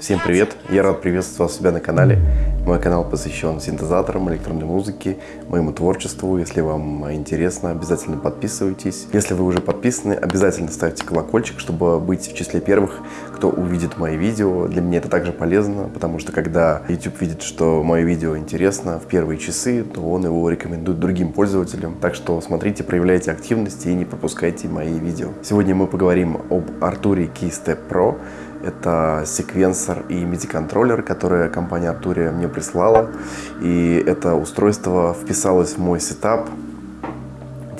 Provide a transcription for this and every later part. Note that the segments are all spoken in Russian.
Всем привет! Я рад приветствовать вас у себя на канале. Мой канал посвящен синтезаторам, электронной музыке, моему творчеству. Если вам интересно, обязательно подписывайтесь. Если вы уже подписаны, обязательно ставьте колокольчик, чтобы быть в числе первых, кто увидит мои видео. Для меня это также полезно, потому что когда YouTube видит, что мое видео интересно в первые часы, то он его рекомендует другим пользователям. Так что смотрите, проявляйте активность и не пропускайте мои видео. Сегодня мы поговорим об Arturia Keystep Pro. Это секвенсор и MIDI-контроллер, который компания Arturia мне прислала. И это устройство вписалось в мой сетап.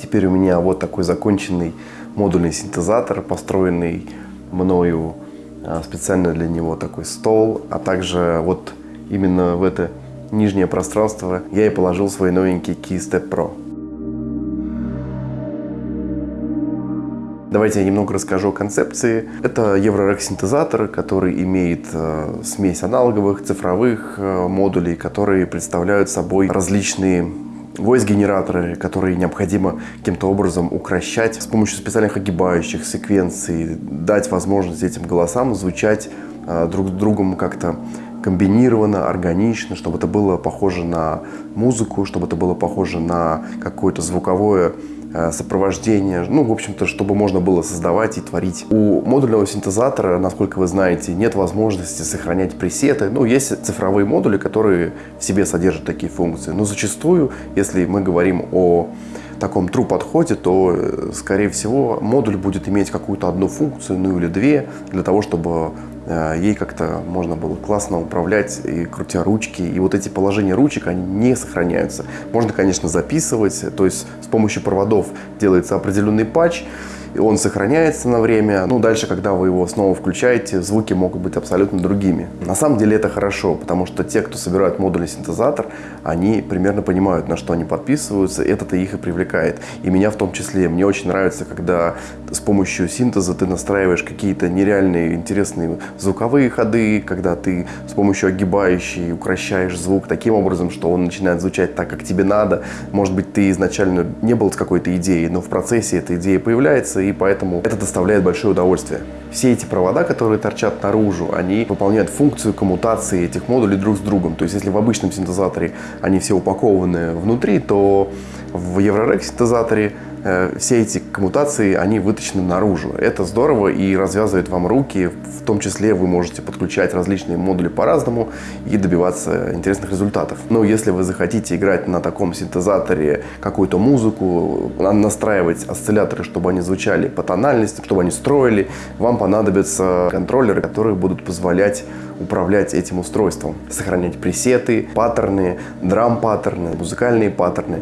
Теперь у меня вот такой законченный модульный синтезатор, построенный мною а, специально для него такой стол, а также вот именно в это нижнее пространство я и положил свой новенький Keystep Pro. Давайте я немного расскажу о концепции. Это Eurorack синтезатор, который имеет э, смесь аналоговых, цифровых э, модулей, которые представляют собой различные voice-генераторы, которые необходимо каким-то образом укращать с помощью специальных огибающих секвенций, дать возможность этим голосам звучать э, друг с другом как-то комбинированно, органично, чтобы это было похоже на музыку, чтобы это было похоже на какое-то звуковое сопровождение, ну, в общем-то, чтобы можно было создавать и творить. У модульного синтезатора, насколько вы знаете, нет возможности сохранять пресеты. Ну, есть цифровые модули, которые в себе содержат такие функции. Но зачастую, если мы говорим о таком true подходе, то, э, скорее всего, модуль будет иметь какую-то одну функцию, ну или две, для того, чтобы Э, ей как-то можно было классно управлять, и крутя ручки. И вот эти положения ручек, они не сохраняются. Можно, конечно, записывать, то есть с помощью проводов делается определенный патч, он сохраняется на время. Ну, дальше, когда вы его снова включаете, звуки могут быть абсолютно другими. На самом деле это хорошо, потому что те, кто собирают модульный синтезатор, они примерно понимают, на что они подписываются, это-то их и привлекает. И меня в том числе. Мне очень нравится, когда с помощью синтеза ты настраиваешь какие-то нереальные интересные звуковые ходы, когда ты с помощью огибающей укращаешь звук таким образом, что он начинает звучать так, как тебе надо. Может быть, ты изначально не был с какой-то идеей, но в процессе эта идея появляется, и поэтому это доставляет большое удовольствие. Все эти провода, которые торчат наружу, они выполняют функцию коммутации этих модулей друг с другом. То есть, если в обычном синтезаторе они все упакованы внутри, то в Eurorack синтезаторе все эти коммутации, они вытащены наружу. Это здорово и развязывает вам руки. В том числе вы можете подключать различные модули по-разному и добиваться интересных результатов. Но если вы захотите играть на таком синтезаторе какую-то музыку, настраивать осцилляторы, чтобы они звучали по тональности, чтобы они строили, вам понадобятся контроллеры, которые будут позволять управлять этим устройством, сохранять пресеты, паттерны, драм-паттерны, музыкальные паттерны.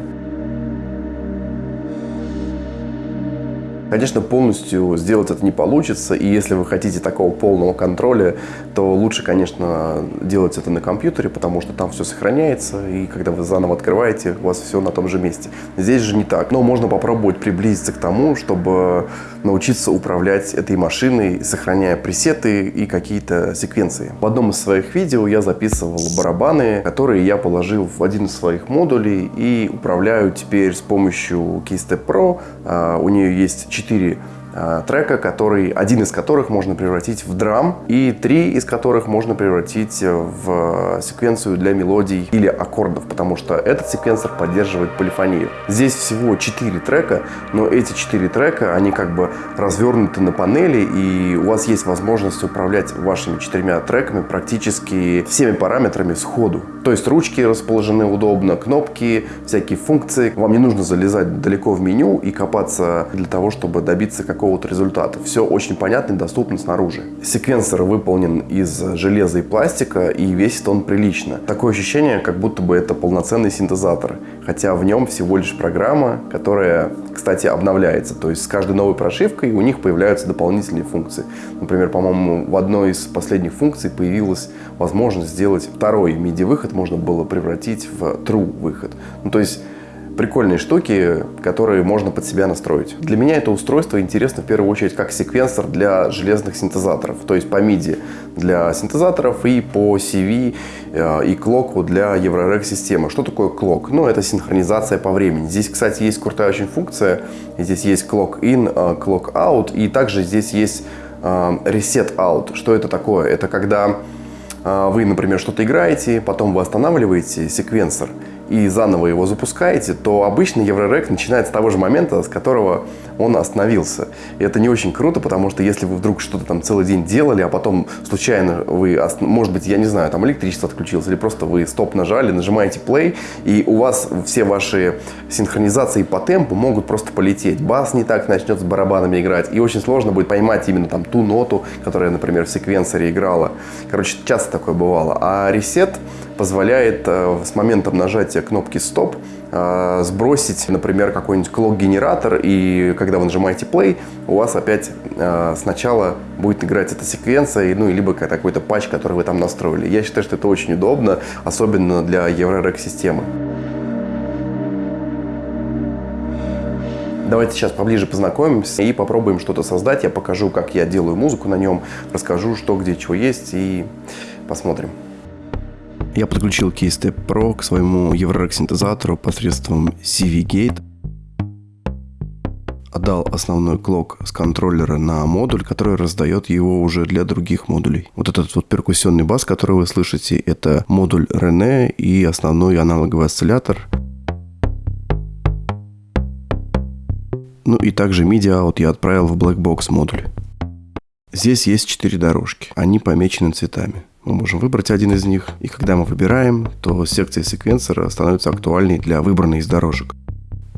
Конечно, полностью сделать это не получится, и если вы хотите такого полного контроля, то лучше, конечно, делать это на компьютере, потому что там все сохраняется, и когда вы заново открываете, у вас все на том же месте. Здесь же не так, но можно попробовать приблизиться к тому, чтобы научиться управлять этой машиной, сохраняя пресеты и какие-то секвенции. В одном из своих видео я записывал барабаны, которые я положил в один из своих модулей и управляю теперь с помощью Keystep Pro. А, у нее есть 4 Э, трека, который, один из которых можно превратить в драм, и три из которых можно превратить в секвенцию для мелодий или аккордов, потому что этот секвенсор поддерживает полифонию. Здесь всего четыре трека, но эти четыре трека, они как бы развернуты на панели, и у вас есть возможность управлять вашими четырьмя треками практически всеми параметрами сходу. То есть ручки расположены удобно, кнопки, всякие функции. Вам не нужно залезать далеко в меню и копаться для того, чтобы добиться какого какого-то результата. Все очень понятно и доступно снаружи. Секвенсор выполнен из железа и пластика и весит он прилично. Такое ощущение, как будто бы это полноценный синтезатор, хотя в нем всего лишь программа, которая, кстати, обновляется. То есть с каждой новой прошивкой у них появляются дополнительные функции. Например, по-моему, в одной из последних функций появилась возможность сделать второй MIDI-выход, можно было превратить в true выход. Ну, то есть прикольные штуки, которые можно под себя настроить. Для меня это устройство интересно в первую очередь как секвенсор для железных синтезаторов, то есть по MIDI для синтезаторов и по CV э, и клоку для Eurorack системы. Что такое клок? Ну, это синхронизация по времени. Здесь, кстати, есть крутая очень функция. Здесь есть clock in, clock э, out, и также здесь есть reset out. Что это такое? Это когда вы, например, что-то играете, потом вы останавливаете секвенсор и заново его запускаете, то обычно Еврорек начинает с того же момента, с которого он остановился. И это не очень круто, потому что если вы вдруг что-то там целый день делали, а потом случайно вы, может быть, я не знаю, там электричество отключилось, или просто вы стоп нажали, нажимаете play, и у вас все ваши синхронизации по темпу могут просто полететь. Бас не так начнет с барабанами играть, и очень сложно будет поймать именно там ту ноту, которая, например, в секвенсоре играла. Короче, часто такое бывало. А ресет позволяет э, с моментом нажатия кнопки стоп э, сбросить, например, какой-нибудь клок-генератор, и когда вы нажимаете play, у вас опять э, сначала будет играть эта секвенция, ну, либо какой-то патч, который вы там настроили. Я считаю, что это очень удобно, особенно для Eurorec системы. Давайте сейчас поближе познакомимся и попробуем что-то создать. Я покажу, как я делаю музыку на нем, расскажу, что где чего есть и посмотрим. Я подключил Keystep Pro к своему Eurorack синтезатору посредством CV Gate. Отдал основной клок с контроллера на модуль, который раздает его уже для других модулей. Вот этот вот перкуссионный бас, который вы слышите, это модуль René и основной аналоговый осциллятор. Ну и также MIDI out я отправил в Blackbox модуль. Здесь есть четыре дорожки. Они помечены цветами. Мы можем выбрать один из них, и когда мы выбираем, то секция секвенсора становится актуальной для выбранной из дорожек.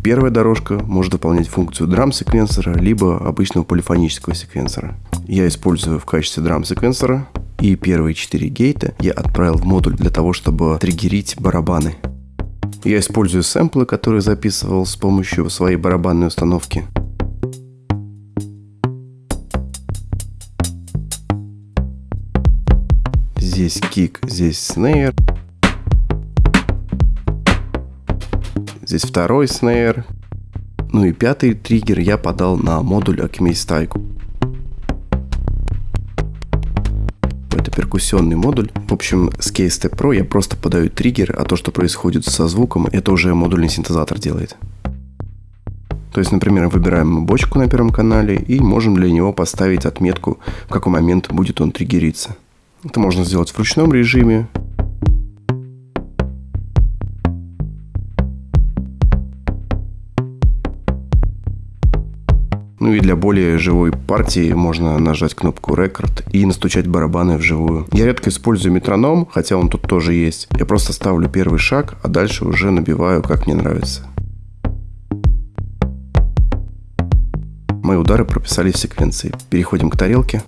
Первая дорожка может выполнять функцию драм-секвенсора, либо обычного полифонического секвенсора. Я использую в качестве драм-секвенсора, и первые четыре гейта я отправил в модуль для того, чтобы триггерить барабаны. Я использую сэмплы, которые записывал с помощью своей барабанной установки – Здесь кик, здесь снейр. Здесь второй снейр. Ну и пятый триггер я подал на модуль Style. Это перкуссионный модуль. В общем, с Case Pro я просто подаю триггер, а то, что происходит со звуком, это уже модульный синтезатор делает. То есть, например, выбираем бочку на первом канале и можем для него поставить отметку, в какой момент будет он триггериться. Это можно сделать в ручном режиме. Ну и для более живой партии можно нажать кнопку Record и настучать барабаны вживую. Я редко использую метроном, хотя он тут тоже есть. Я просто ставлю первый шаг, а дальше уже набиваю, как мне нравится. Мои удары прописались в секвенции. Переходим к тарелке.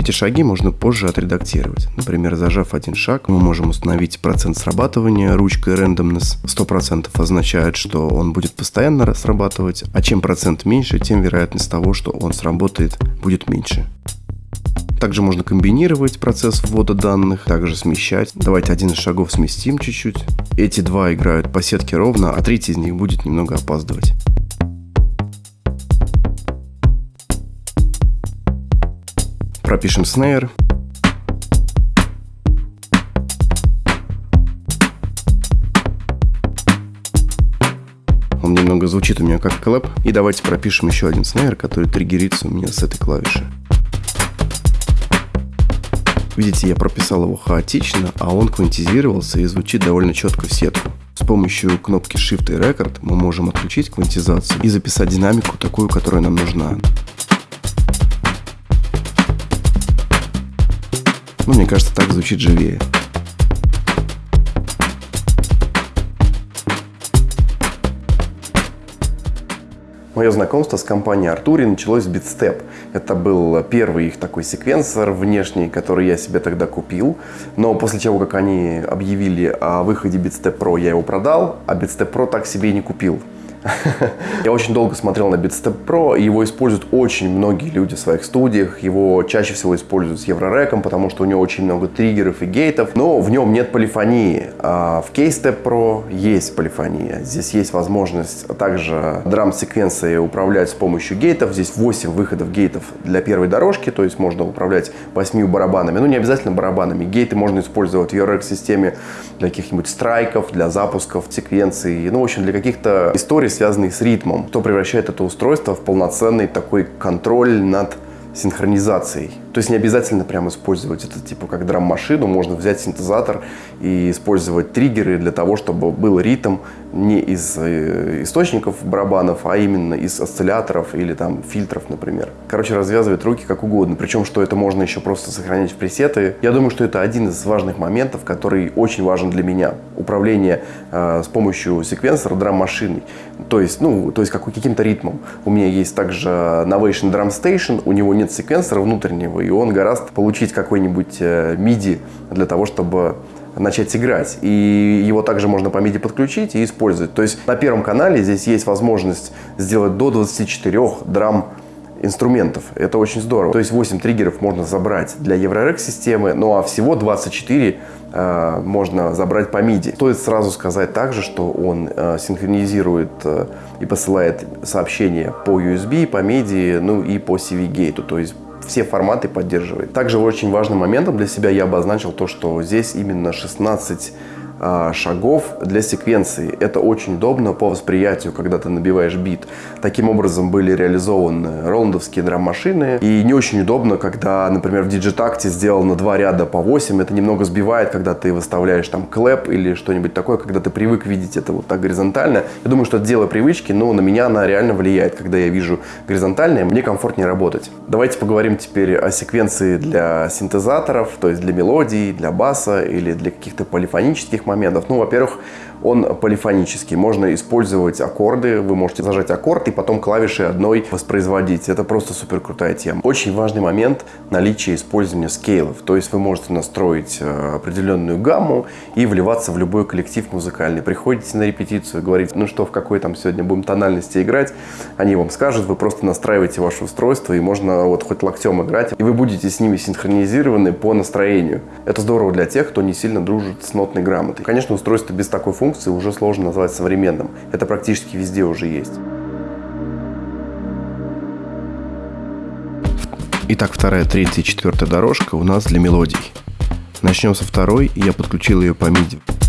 Эти шаги можно позже отредактировать. Например, зажав один шаг, мы можем установить процент срабатывания ручкой randomness. 100% означает, что он будет постоянно срабатывать, а чем процент меньше, тем вероятность того, что он сработает, будет меньше. Также можно комбинировать процесс ввода данных, также смещать. Давайте один из шагов сместим чуть-чуть. Эти два играют по сетке ровно, а третий из них будет немного опаздывать. Пропишем снейр. Он немного звучит у меня как клэп. И давайте пропишем еще один снейр, который триггерится у меня с этой клавиши. Видите, я прописал его хаотично, а он квантизировался и звучит довольно четко в сетку. С помощью кнопки Shift и Record мы можем отключить квантизацию и записать динамику такую, которая нам нужна. Ну, мне кажется, так звучит живее. Мое знакомство с компанией Артури началось с BitStep. Это был первый их такой секвенсор внешний, который я себе тогда купил. Но после того, как они объявили о выходе BitStep Pro, я его продал, а BitStep Pro так себе и не купил. Я очень долго смотрел на BeatStep Pro, и его используют очень многие люди в своих студиях. Его чаще всего используют с Еврореком, потому что у него очень много триггеров и гейтов, но в нем нет полифонии. А в Keystep Pro есть полифония. Здесь есть возможность также драм-секвенции управлять с помощью гейтов. Здесь 8 выходов гейтов для первой дорожки, то есть можно управлять 8 барабанами. Ну, не обязательно барабанами. Гейты можно использовать в ERX-системе для каких-нибудь страйков, для запусков секвенций, ну, в общем, для каких-то историй, связанных с ритмом, что превращает это устройство в полноценный такой контроль над синхронизацией. То есть не обязательно прям использовать это типа как драм-машину, можно взять синтезатор и использовать триггеры для того, чтобы был ритм не из э, источников барабанов, а именно из осцилляторов или там фильтров, например. Короче, развязывать руки как угодно. Причем, что это можно еще просто сохранять в пресеты. Я думаю, что это один из важных моментов, который очень важен для меня. Управление э, с помощью секвенсора драм-машиной. То есть, ну, то есть как, каким-то ритмом. У меня есть также Novation Drum Station, у него нет секвенсора внутреннего, и он гораздо получить какой-нибудь MIDI э, для того, чтобы начать играть. И его также можно по MIDI подключить и использовать. То есть на первом канале здесь есть возможность сделать до 24 драм инструментов. Это очень здорово. То есть 8 триггеров можно забрать для EuroRec системы, ну а всего 24 э, можно забрать по MIDI. Стоит сразу сказать также, что он э, синхронизирует э, и посылает сообщения по USB, по MIDI, ну и по CV-gate у, то есть все форматы поддерживает. Также очень важным моментом для себя я обозначил то, что здесь именно 16 а, шагов для секвенции. Это очень удобно по восприятию, когда ты набиваешь бит. Таким образом были реализованы роландовские драм-машины. И не очень удобно, когда, например, в Digitakt е сделано два ряда по 8. Это немного сбивает, когда ты выставляешь там clap или что-нибудь такое, когда ты привык видеть это вот так горизонтально. Я думаю, что это дело привычки, но на меня она реально влияет. Когда я вижу горизонтальное, мне комфортнее работать. Давайте поговорим теперь о секвенции для синтезаторов, то есть для мелодий, для баса или для каких-то полифонических моментов. Ну, во-первых, он полифонический. Можно использовать аккорды. Вы можете зажать аккорд и потом клавишей одной воспроизводить. Это просто супер крутая тема. Очень важный момент наличие использования скейлов. То есть вы можете настроить э, определенную гамму и вливаться в любой коллектив музыкальный. Приходите на репетицию, говорите, ну что, в какой там сегодня будем тональности играть. Они вам скажут, вы просто настраиваете ваше устройство и можно вот хоть локтем играть. И вы будете с ними синхронизированы по настроению. Это здорово для тех, кто не сильно дружит с нотной грамотой. Конечно, устройство без такой функции функции уже сложно назвать современным. Это практически везде уже есть. Итак, вторая, третья и четвертая дорожка у нас для мелодий. Начнем со второй, я подключил ее по MIDI.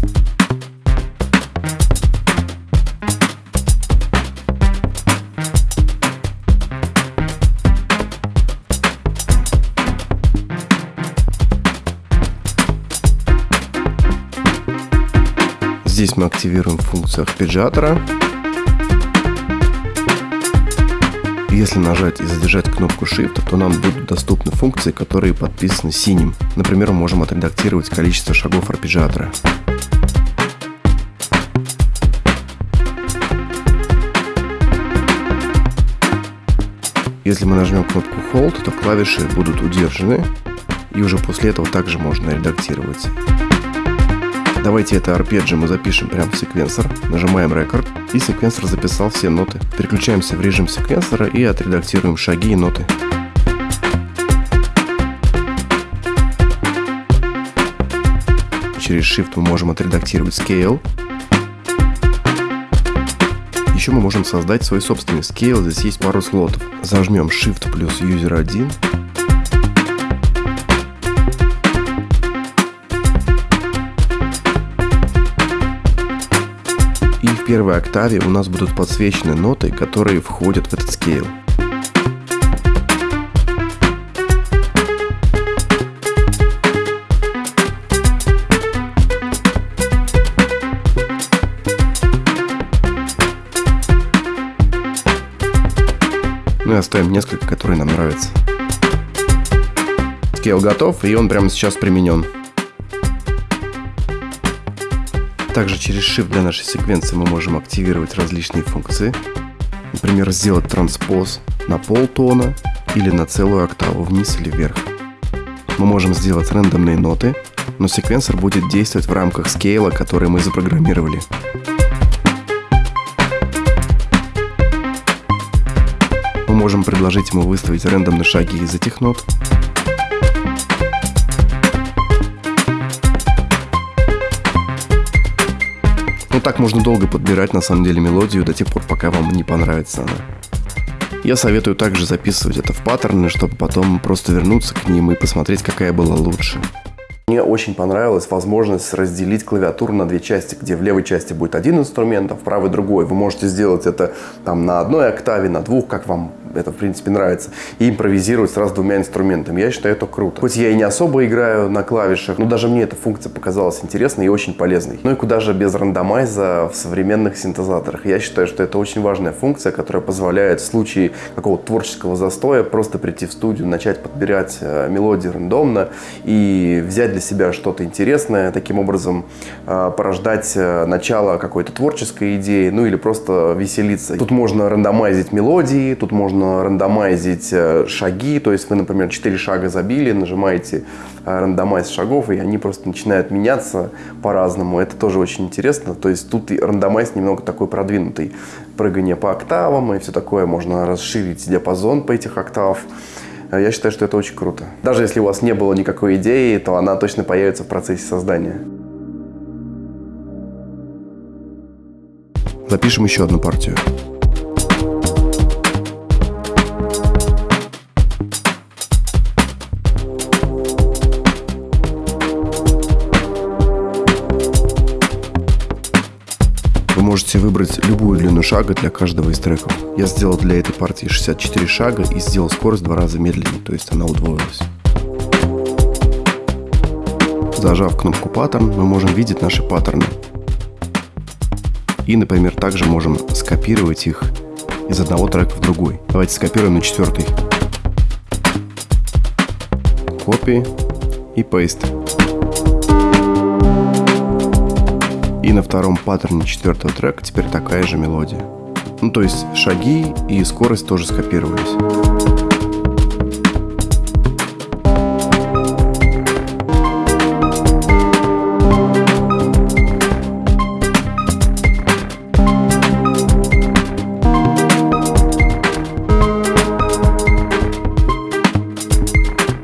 Здесь мы активируем функцию арпеджиатора. Если нажать и задержать кнопку Shift, то нам будут доступны функции, которые подписаны синим. Например, мы можем отредактировать количество шагов арпеджиатора. Если мы нажмем кнопку Hold, то клавиши будут удержаны, и уже после этого также можно редактировать. Давайте это арпеджио мы запишем прямо в секвенсор. Нажимаем Record, и секвенсор записал все ноты. Переключаемся в режим секвенсора и отредактируем шаги и ноты. Через Shift мы можем отредактировать Scale. Еще мы можем создать свой собственный Scale. Здесь есть пару слотов. Зажмем Shift плюс User 1 первой октаве у нас будут подсвечены ноты, которые входят в этот scale. Ну и оставим несколько, которые нам нравятся. Scale готов, и он прямо сейчас применен. Также через Shift для нашей секвенции мы можем активировать различные функции. Например, сделать транспоз на полтона или на целую октаву вниз или вверх. Мы можем сделать рандомные ноты, но секвенсор будет действовать в рамках скейла, который мы запрограммировали. Мы можем предложить ему выставить рандомные шаги из этих нот, Ну так можно долго подбирать на самом деле мелодию до тех пор, пока вам не понравится она. Я советую также записывать это в паттерны, чтобы потом просто вернуться к ним и посмотреть, какая была лучше. Мне очень понравилась возможность разделить клавиатуру на две части, где в левой части будет один инструмент, а в правой другой. Вы можете сделать это там на одной октаве, на двух, как вам это, в принципе, нравится, и импровизировать сразу двумя инструментами. Я считаю это круто. Хоть я и не особо играю на клавишах, но даже мне эта функция показалась интересной и очень полезной. Ну и куда же без рандомайза в современных синтезаторах. Я считаю, что это очень важная функция, которая позволяет в случае какого-то творческого застоя просто прийти в студию, начать подбирать э, мелодии рандомно и взять для себя что-то интересное, таким образом э, порождать э, начало какой-то творческой идеи, ну или просто веселиться. Тут можно рандомайзить мелодии, тут можно рандомайзить э, шаги, то есть вы, например, 4 шага забили, нажимаете рандомайз шагов, и они просто начинают меняться по-разному. Это тоже очень интересно. То есть тут и рандомайз немного такой продвинутый. Прыгание по октавам и все такое. Можно расширить диапазон по этих октав. Э, я считаю, что это очень круто. Даже если у вас не было никакой идеи, то она точно появится в процессе создания. Запишем еще одну партию. Можете выбрать любую длину шага для каждого из треков. Я сделал для этой партии 64 шага и сделал скорость в два раза медленнее, то есть она удвоилась. Зажав кнопку паттерн, мы можем видеть наши паттерны. И, например, также можем скопировать их из одного трека в другой. Давайте скопируем на четвертый. Копи и paste. И на втором паттерне четвертого трека теперь такая же мелодия. Ну, то есть шаги и скорость тоже скопировались.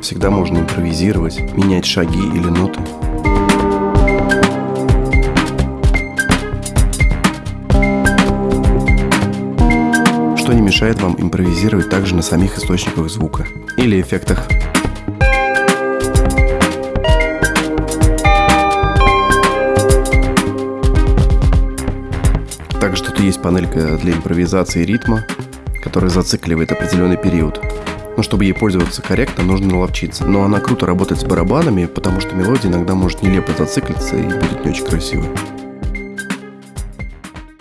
Всегда можно импровизировать, менять шаги или ноты. Мешает вам импровизировать также на самих источниках звука или эффектах. Также тут есть панелька для импровизации ритма, которая зацикливает определенный период. Но чтобы ей пользоваться корректно, нужно наловчиться. Но она круто работает с барабанами, потому что мелодия иногда может нелепо зациклиться и будет не очень красивой.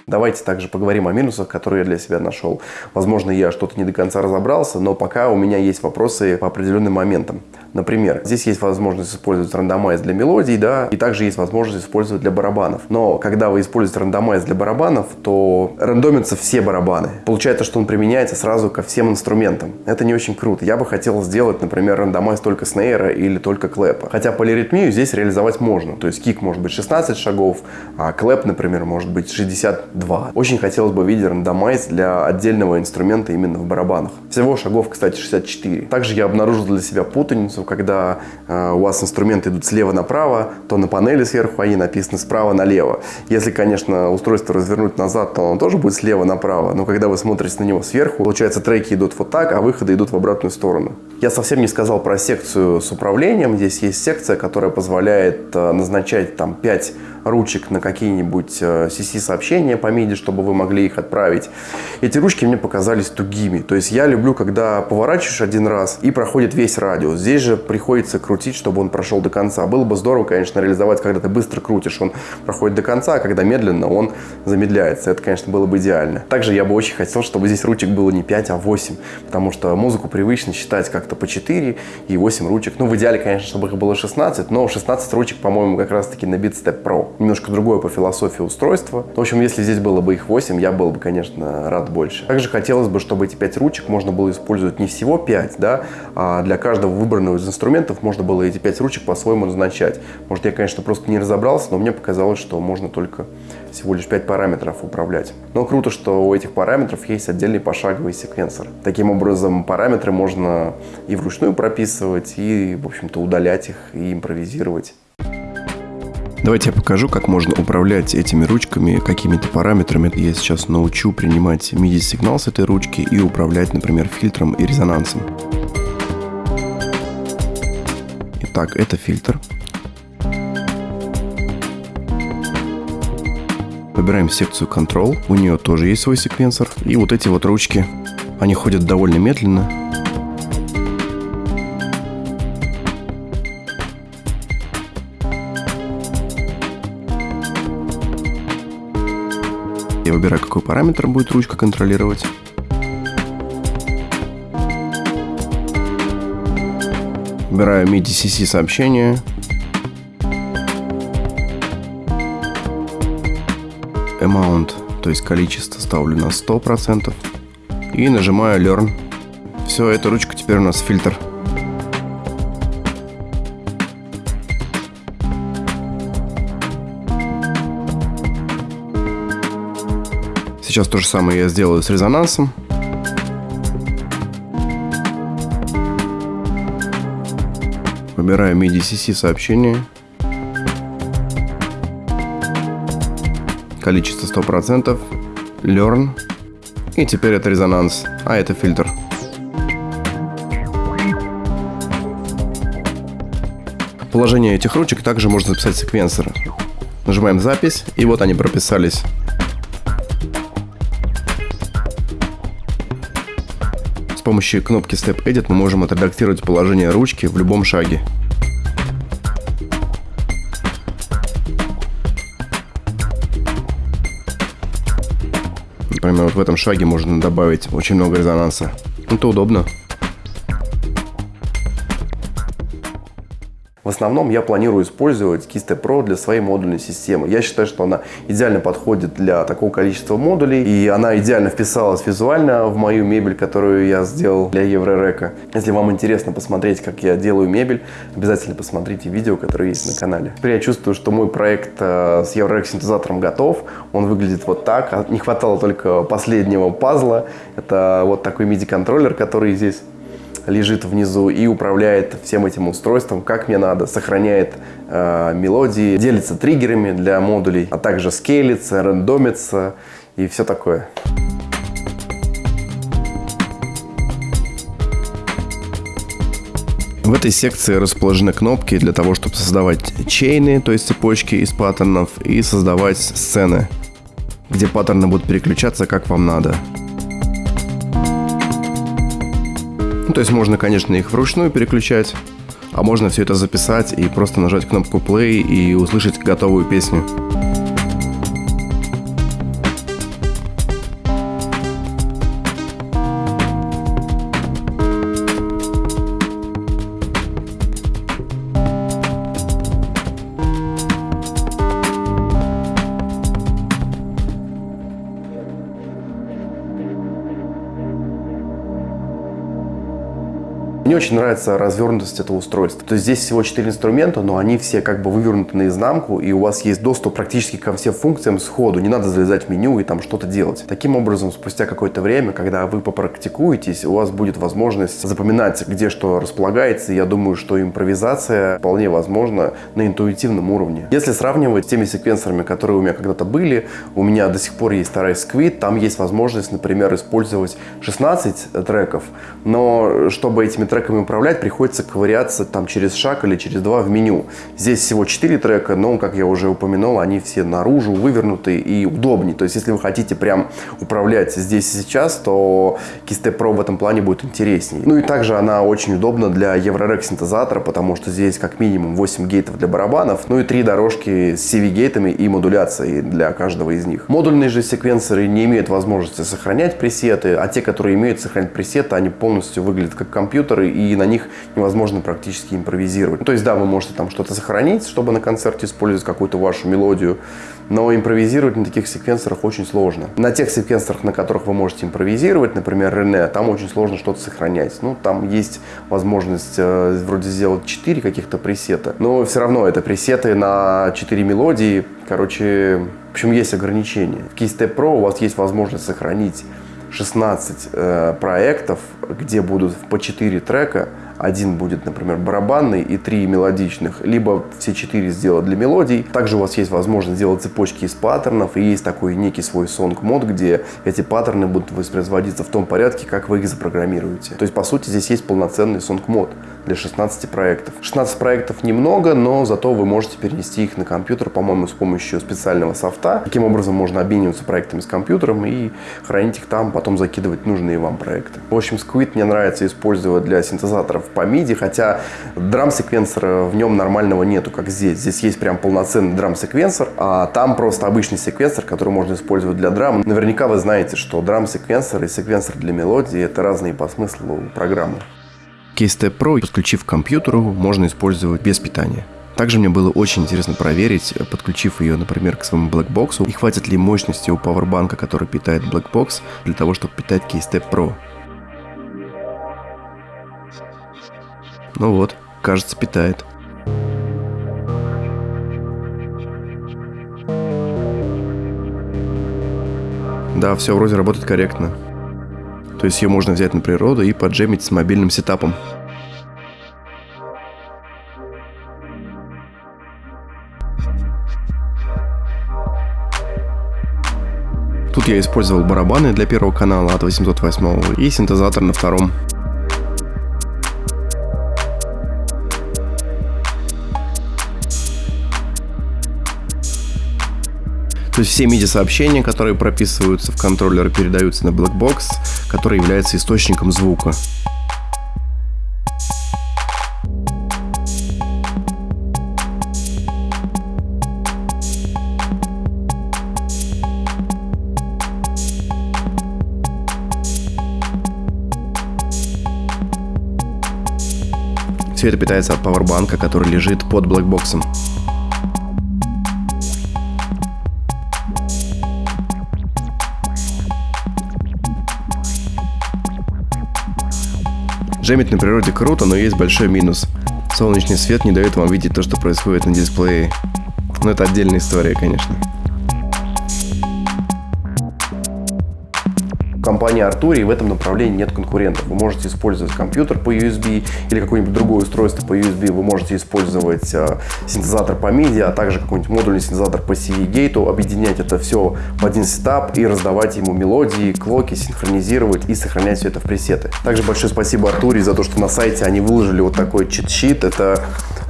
Давайте также поговорим о минусах, которые я для себя нашел. Возможно, я что-то не до конца разобрался, но пока у меня есть вопросы по определенным моментам. Например, здесь есть возможность использовать рандомайз для мелодий, да, и также есть возможность использовать для барабанов. Но когда вы используете рандомайз для барабанов, то рандомятся все барабаны. Получается, что он применяется сразу ко всем инструментам. Это не очень круто. Я бы хотел сделать, например, рандомайз только снейра или только клэпа. Хотя полиритмию здесь реализовать можно. То есть кик может быть 16 шагов, а клэп, например, может быть 62. Очень хотелось бы видеть рандомайз для отдельного инструмента именно в барабанах. Всего шагов, кстати, 64. Также я обнаружил для себя путаницу, когда э, у вас инструменты идут слева направо, то на панели сверху они написаны справа налево. Если, конечно, устройство развернуть назад, то оно тоже будет слева направо. Но когда вы смотрите на него сверху, получается треки идут вот так, а выходы идут в обратную сторону. Я совсем не сказал про секцию с управлением. Здесь есть секция, которая позволяет э, назначать там 5 ручек на какие-нибудь CC-сообщения э, по MIDI, чтобы вы могли их отправить. Эти ручки мне показались тугими. То есть я люблю, когда поворачиваешь один раз и проходит весь радиус. Здесь же приходится крутить, чтобы он прошел до конца. Было бы здорово, конечно, реализовать, когда ты быстро крутишь, он проходит до конца, а когда медленно, он замедляется. Это, конечно, было бы идеально. Также я бы очень хотел, чтобы здесь ручек было не 5, а 8, потому что музыку привычно считать как-то по 4 и 8 ручек. Ну, в идеале, конечно, чтобы их было 16, но 16 ручек, по-моему, как раз-таки на BeatStep Pro немножко другое по философии устройства. В общем, если здесь было бы их 8, я был бы, конечно, рад больше. Также хотелось бы, чтобы эти 5 ручек можно было использовать не всего 5, да, а для каждого выбранного из инструментов можно было эти 5 ручек по-своему назначать. Может, я, конечно, просто не разобрался, но мне показалось, что можно только всего лишь 5 параметров управлять. Но круто, что у этих параметров есть отдельный пошаговый секвенсор. Таким образом, параметры можно и вручную прописывать, и, в общем-то, удалять их и импровизировать. Давайте я покажу, как можно управлять этими ручками, какими-то параметрами. Я сейчас научу принимать MIDI-сигнал с этой ручки и управлять, например, фильтром и резонансом. Итак, это фильтр. Выбираем секцию Control. У нее тоже есть свой секвенсор. И вот эти вот ручки, они ходят довольно медленно. Выбираю, какой параметр будет ручка контролировать. Выбираю MIDI-CC сообщение. Amount, то есть количество ставлю на 100%. И нажимаю Learn. Все, эта ручка теперь у нас фильтр. Сейчас то же самое я сделаю с резонансом. Выбираю MIDI-CC сообщение. Количество 100%. Learn. И теперь это резонанс, а это фильтр. Положение этих ручек также можно записать секвенсор. Нажимаем запись, и вот они прописались. Помощью кнопки Step Edit мы можем отредактировать положение ручки в любом шаге. Например, вот в этом шаге можно добавить очень много резонанса. Это удобно. В основном я планирую использовать Kiste Pro для своей модульной системы. Я считаю, что она идеально подходит для такого количества модулей, и она идеально вписалась визуально в мою мебель, которую я сделал для Еврорека. Если вам интересно посмотреть, как я делаю мебель, обязательно посмотрите видео, которое есть на канале. Теперь я чувствую, что мой проект э, с Еврорек синтезатором готов. Он выглядит вот так. А не хватало только последнего пазла. Это вот такой MIDI-контроллер, который здесь лежит внизу и управляет всем этим устройством, как мне надо, сохраняет э, мелодии, делится триггерами для модулей, а также скейлится, рандомится и все такое. В этой секции расположены кнопки для того, чтобы создавать чейны, то есть цепочки из паттернов, и создавать сцены, где паттерны будут переключаться как вам надо. То есть можно, конечно, их вручную переключать, а можно все это записать и просто нажать кнопку play и услышать готовую песню. Очень нравится развернутость этого устройства. То есть здесь всего 4 инструмента, но они все как бы вывернуты наизнанку, и у вас есть доступ практически ко всем функциям сходу. Не надо залезать в меню и там что-то делать. Таким образом, спустя какое-то время, когда вы попрактикуетесь, у вас будет возможность запоминать, где что располагается. я думаю, что импровизация вполне возможна на интуитивном уровне. Если сравнивать с теми секвенсорами, которые у меня когда-то были, у меня до сих пор есть старый Squid, там есть возможность, например, использовать 16 треков, но чтобы этими треками треками управлять, приходится ковыряться там через шаг или через два в меню. Здесь всего 4 трека, но, как я уже упомянул, они все наружу вывернуты и удобнее. То есть, если вы хотите прям управлять здесь и сейчас, то Kiste Pro в этом плане будет интереснее. Ну и также она очень удобна для Eurorec синтезатора, потому что здесь как минимум 8 гейтов для барабанов, ну и 3 дорожки с CV-гейтами и модуляцией для каждого из них. Модульные же секвенсоры не имеют возможности сохранять пресеты, а те, которые имеют сохранять пресеты, они полностью выглядят как компьютеры и на них невозможно практически импровизировать. То есть, да, вы можете там что-то сохранить, чтобы на концерте использовать какую-то вашу мелодию, но импровизировать на таких секвенсорах очень сложно. На тех секвенсорах, на которых вы можете импровизировать, например, René, там очень сложно что-то сохранять. Ну, там есть возможность э, вроде сделать 4 каких-то пресета, но все равно это пресеты на 4 мелодии. Короче, в общем, есть ограничения. В Keystep Pro у вас есть возможность сохранить 16 э, проектов, где будут по 4 трека, один будет, например, барабанный и три мелодичных, либо все четыре сделать для мелодий. Также у вас есть возможность сделать цепочки из паттернов, и есть такой некий свой сонг-мод, где эти паттерны будут воспроизводиться в том порядке, как вы их запрограммируете. То есть, по сути, здесь есть полноценный сонг-мод для 16 проектов. 16 проектов немного, но зато вы можете перенести их на компьютер, по-моему, с помощью специального софта. Таким образом, можно обмениваться проектами с компьютером и хранить их там, потом закидывать нужные вам проекты. В общем, Squid мне нравится использовать для синтезаторов по MIDI, хотя драм-секвенсора в нем нормального нету, как здесь. Здесь есть прям полноценный драм-секвенсор, а там просто обычный секвенсор, который можно использовать для драм. Наверняка вы знаете, что драм-секвенсор и секвенсор для мелодии – это разные по смыслу программы. Keystep Pro, подключив к компьютеру, можно использовать без питания. Также мне было очень интересно проверить, подключив ее, например, к своему Blackbox, и хватит ли мощности у пауэрбанка, который питает Blackbox, для того, чтобы питать Keystep Pro. Ну вот, кажется, питает. Да, все вроде работает корректно. То есть ее можно взять на природу и поджемить с мобильным сетапом. Тут я использовал барабаны для первого канала от 808 и синтезатор на втором. То есть все MIDI-сообщения, которые прописываются в контроллер, передаются на Blackbox, который является источником звука. Все это питается от пауэрбанка, который лежит под блэкбоксом. Джемить на природе круто, но есть большой минус. Солнечный свет не дает вам видеть то, что происходит на дисплее. Но это отдельная история, конечно. Компании Arturia в этом направлении нет конкурентов. Вы можете использовать компьютер по USB или какое-нибудь другое устройство по USB. Вы можете использовать э, синтезатор по MIDI, а также какой-нибудь модульный синтезатор по CV-гейту, объединять это все в один сетап и раздавать ему мелодии, клоки, синхронизировать и сохранять все это в пресеты. Также большое спасибо Arturia за то, что на сайте они выложили вот такой чит-щит. Это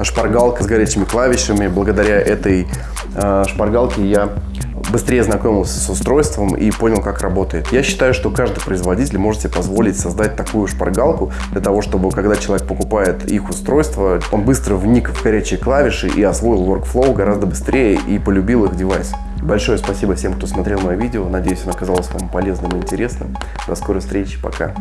шпаргалка с горячими клавишами. Благодаря этой э, шпаргалке я быстрее знакомился с устройством и понял, как работает. Я считаю, что каждый производитель может себе позволить создать такую шпаргалку для того, чтобы, когда человек покупает их устройство, он быстро вник в горячие клавиши и освоил workflow гораздо быстрее и полюбил их девайс. Большое спасибо всем, кто смотрел мое видео. Надеюсь, оно оказалось вам полезным и интересным. До скорой встречи. Пока.